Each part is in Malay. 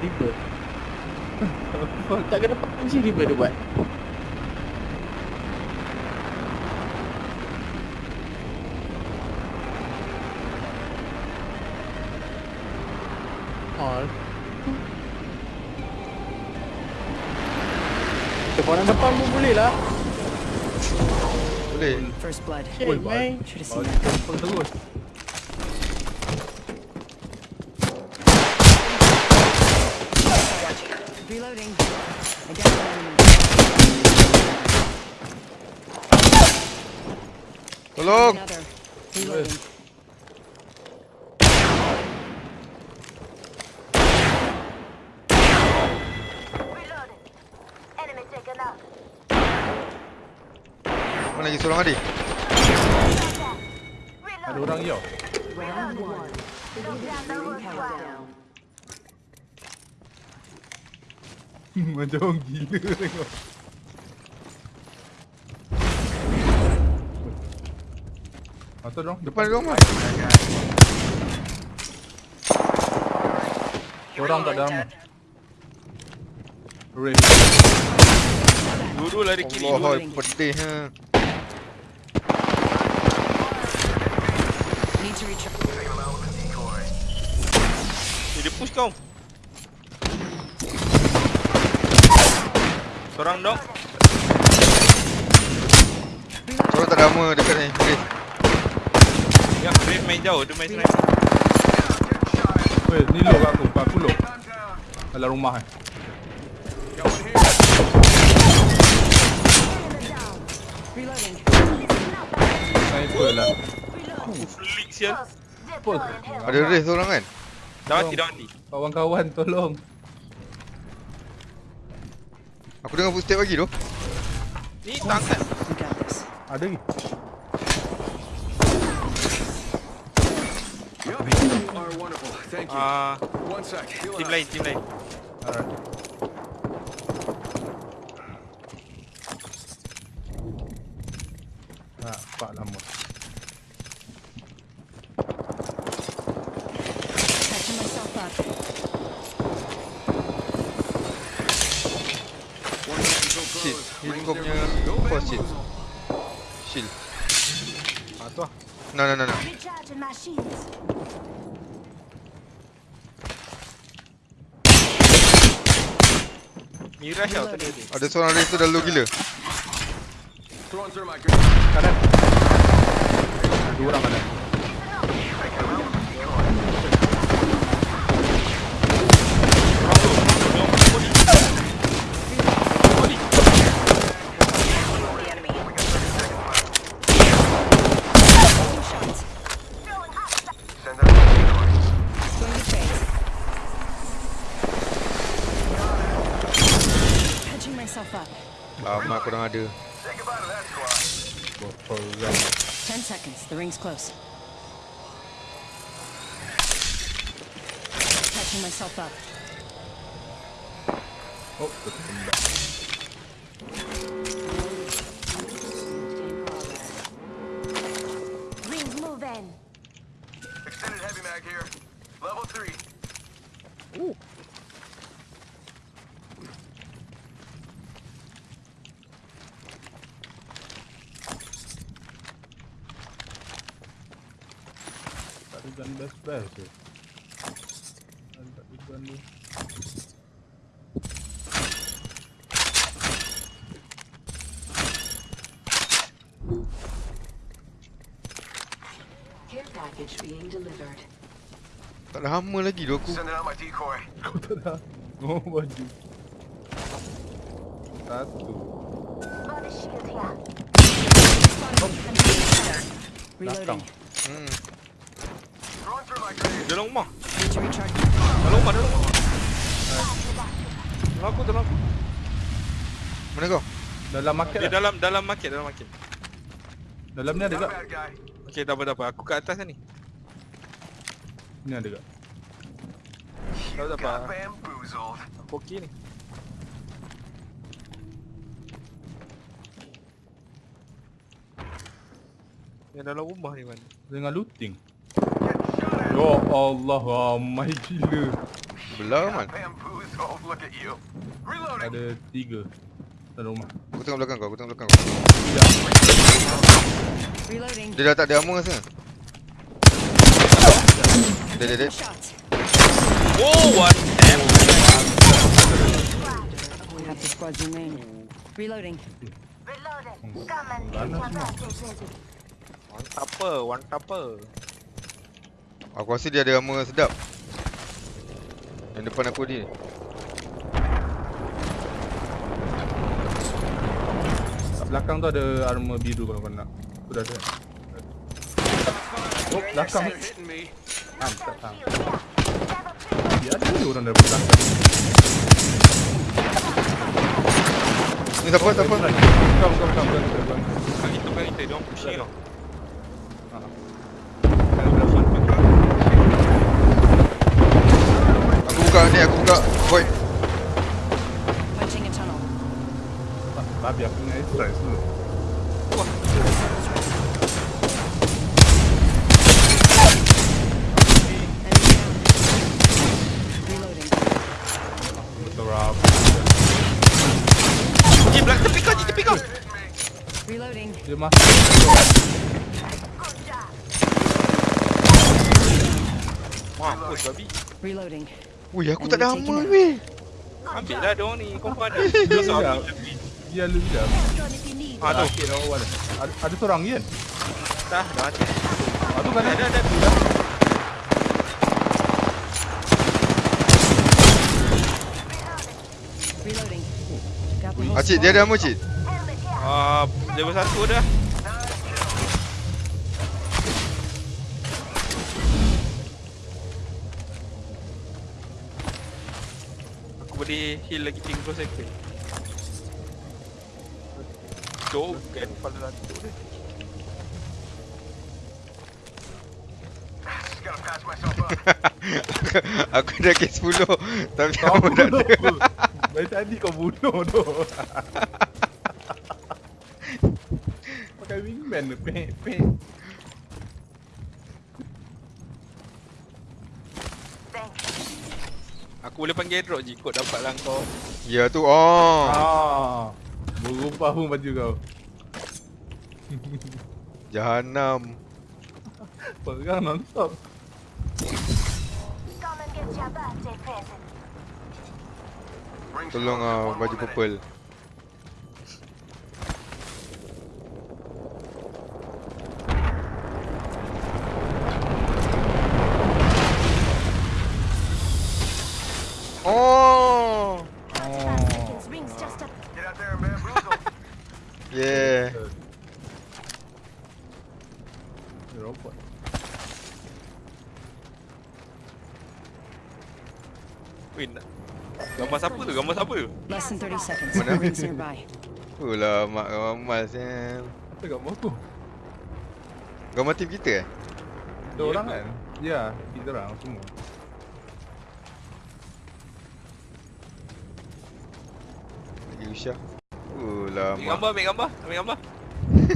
river. tak kena kunci river dia buat. All. Depan depan pun boleh lah. Boleh. First blood. Shit, Oi, man. Should have Oh, seen that. Tempeng terus. Reloading. I got an enemy. Tolong. Another. Reloading. Reloading. Enemy taken out. Mana lagi seorang adik? Ada Reload. orang yo. Round one. Look down the hood Countdown. Macam orang gila tengok. Atau dong. Depan dia orang mah. Orang tak dalam. Ray. Dua-dua lari kiri. Allah, pedih ha. Need to recharge. Eh, dia push kau. Seorang dok. Seorang tak ada armor dekat ni. Okey. Brave main jauh. Dia main sniper. Weh, ni low kat aku. Aku low. Dalam rumah eh. Sniper lah. Flick sial. Health. Ada race seorang kan? Dah mati, dah mati. Kawan-kawan tolong. Aku dengar footstep lagi tu. Ni this. Ada lagi. are wonderful. Thank you. Ah, One sec. Heal tim up. lain, tim lain. Alright. Ah, pak lama. Catching myself up. One control Shit. closed. Heal Rings kau there. punya Go force shit. bamboozle. Shield. Ah, tu lah. No, no, no, no. Recharging my Miraj tau tadi. Ada seorang race tu dah low gila. Kanan. Dua orang kanan. Lama korang ada. Botol kan. Ten seconds. The ring's close. Catching myself up. Oh, best best tu. Tak ada gun ni. Care package being delivered. Tak ada hama lagi tu aku. Kau tak dah. Oh, baju. Satu. Reloading. Hmm. Dalam rumah. Dalam rumah, dalam rumah. Dalam aku, dalam aku. Mana kau? Dalam market Dia lah. dalam dalam market, dalam market. Dalam ni ada tak? Okey, tak apa, tak apa. Aku kat atas ni. Ni ada tak? Tak apa, tak apa. Aku okey ni. Yang dalam rumah ni mana? Dengan looting. Ya Allah, ramai gila. Belah. Reloading. Ada tiga Dalam rumah Aku tengok belakang kau, aku tengok belakang kau. Reloading. Dia dah tak ada armor rasa. Dia dia dia. Oh, what? Damn. The. Reloading. Reloading. Come and get package ready. One tapper, one tapper. Aku rasa dia ada armor sedap. Yang depan aku ni. Kat belakang tu ada armor biru kalau kau nak Aku dah ada Oh belakang. Ah tak tahu. Dia ada je orang dari belakang Ni siapa siapa? Kau kau kau kau kau kau Bukan kita, bukan kita. Dia orang pushing tau. Buka ni, aku buka. Boy. Punching a tunnel. Babi aku nak exercise dulu Enemy down. Reloading. Betul rap Ji, belakang tepi kau, Ji, tepi kau. Reloading. Dia masuk Good job. Mampus, babi. Reloading. Ui, aku tak ada armor weh. Ambil lah dia orang ni. Kau pun ada. Dia seorang lu dia. Ah, tu. Sakit dah awal ada, ada seorang kan Dah, dah mati. Ah tu kan Ada, ada ada, ada. Reloading. Got the whole Ah, cik, dia ada armor cik. Ah, level 1 dah. Boleh heal lagi 30 second. Jom kan kepala lantuk dia. Aku dah kes 10 tapi Kau tak bunuh ada. aku Dari tadi kau bunuh tu Pakai wingman tu Pek pek Aku boleh panggil drop je kot dapat lah kau. Ya tu. Oh. Ah, Berubah pun baju kau Jahanam. Perang non-stop Tolong ah one baju purple. Oh. Five seconds. Rings just up. Get out there and bamboozle. Yeah. Weh, nak. Gambar siapa tu? Gambar siapa tu? Less than 30 seconds. Mana? Rings nearby. Itulah mak ramal sial. Apa kat bawah tu? Gambar team kita eh? Ada orang kan? Ya, kita orang semua Lagi Usha. Ambil mak. gambar, ambil gambar. Ambil gambar.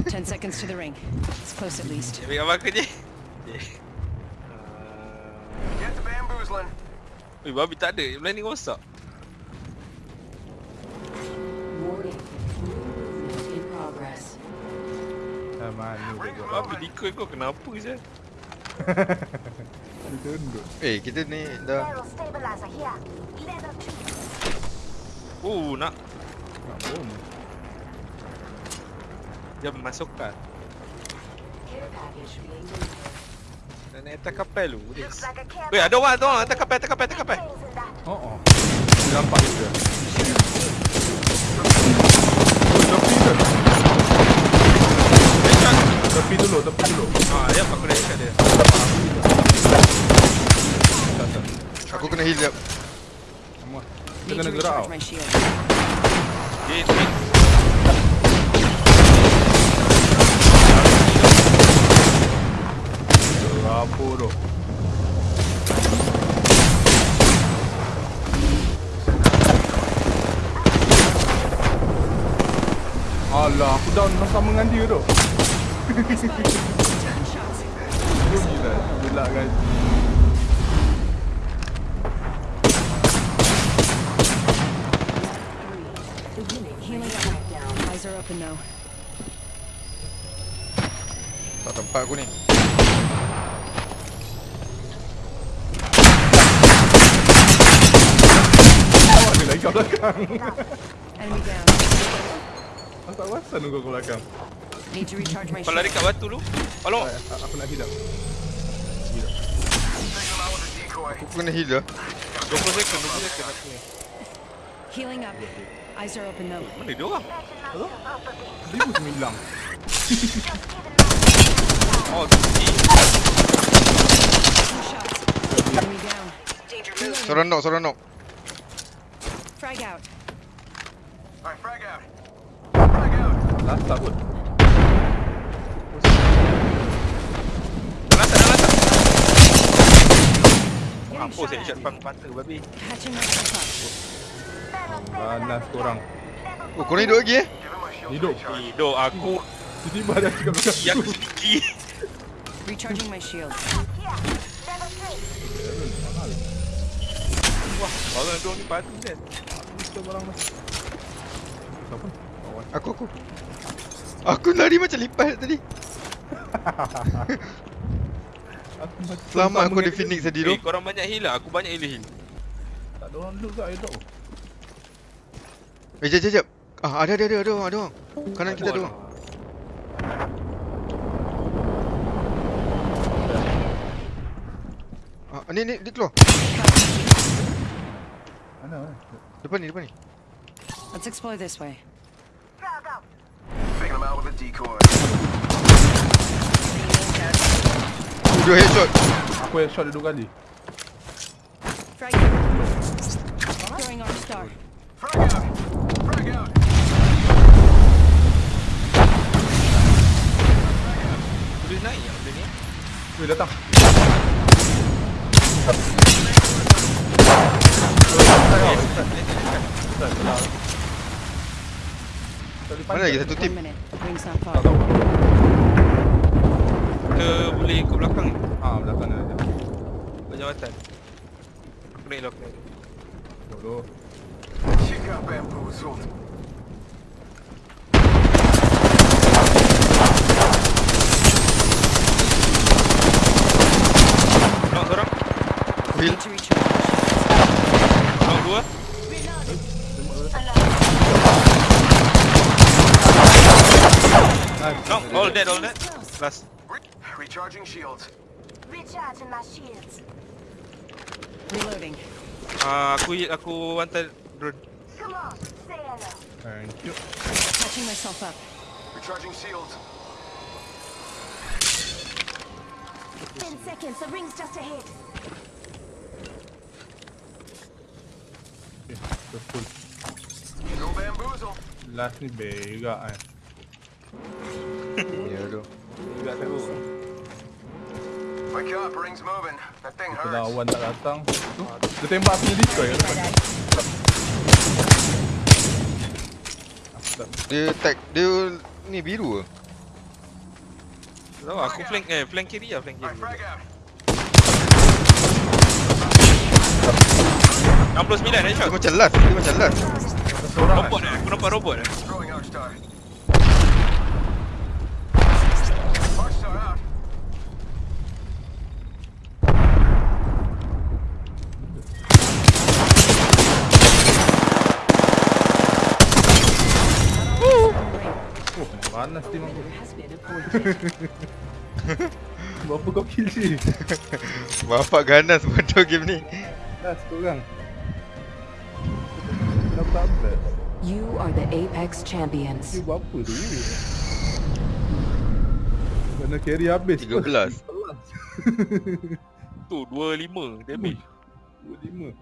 10 seconds to the ring. It's close at least. Ambil gambar aku je. Get to bamboozling. Weh, babi tak ada. Belah ni rosak. Warning. Movement in progress. Ah, mana dia buat Babi decoy kau kenapa je? Dia tunduk Eh, kita ni dah here. Oh, nak. Nak bom Dia being delivered. Dan nak attack kapal lu. Care Weh, ada orang, ada orang. Attack kapal, attack kapal, attack kapal. Oh oh Dia nampak dia Oh, tepi tu Headshot. Tepi dulu, tepi dulu Ah, ya, aku dah headshot dia. Aku kena heal jap. Need kena gerak tau. Dia tu Alah, aku down sama dengan dia tu Dia gila, gelak kan. Tak tempat aku ni. Awak ada lagi kat belakang. Enemy down. Aku tak perasan kau kat belakang. Need to recharge my Kau lari kat batu lu. Tolong. A- Aku nak hidup. Decoy. Aku kena heal dah. 20 second, 20 second aku ni. Healing up. Eyes are open though. Mana dia orang? Imagine myself up a bit. Seribu sembilan. Oh, down. Seorang knock, seorang knock. Frag out. Alright, frag out. Frag out. Last tak pun. Dalam dalam atas. Mampus saya shot pang mata babi. Up. Panas korang. Oh, korang hidup lagi eh? Hidup. Hidup aku. Tiba-tiba ada kat belakang. Ya aku tinggi. Recharging my shield. Wah, orang dua ni batu kan. Kita barang dah. Siapa? Kawan. Aku, aku. Aku lari macam lipat tadi. Aku. Selamat aku di mengenai- Phoenix tadi tu. Eh, korang banyak heal lah. Aku banyak heal heal. Tak ada orang duduk kat air. Eh, jap, jap, jap. Ah, ada, ada, ada, ada orang, ada orang. Kanan kita ada orang. Ah, ni, ni, dia keluar. Mana? mana? Depan ni, depan ni. Let's explore this way. Frag out. Taking them out with a decoy. Dua headshot. Aku yang shot dia dua kali. Frag out. Throwing our star. Frag out. Frag out. Boleh naik yang benda ni. Weh datang. Mana lagi satu tim? Tak tahu. Ke boleh ke belakang ni. Ah, belakang dia ada. Berjawatan. Aku naik lah aku naik. Dulu. She got bamboozled. Knock seorang. Heal. Need to recharge my shield. Knock dua. All dead, all dead. Last. Re- recharging shields. Recharging my shields. Reloading. Ah, aku aku wanted drone. Come on, say hello. Thank you. Catching myself up. Recharging shields. Ten seconds, the ring's just ahead. Okay, kita full. No bamboozle. Last ni berak kan. Kalau hurts. awan tak datang. Tu, dia tembak aku punya. Aku tak Dia tag, dia ni biru ke? Tahu aku flank eh flank kiri lah flank kiri. frag out. 69 Dia headshot. macam last, dia macam last. Robot eh. Aku nampak robot eh. Throwing arc star. Arc star out. Oh, panas tim aku. Has been appointed. Berapa kau kill si? Bapak ganas bodoh game ni. Last korang. Kenapa tak best? You are the Apex champions. Dia buat apa tu? Kena carry habis 13. Tu 25 damage. 25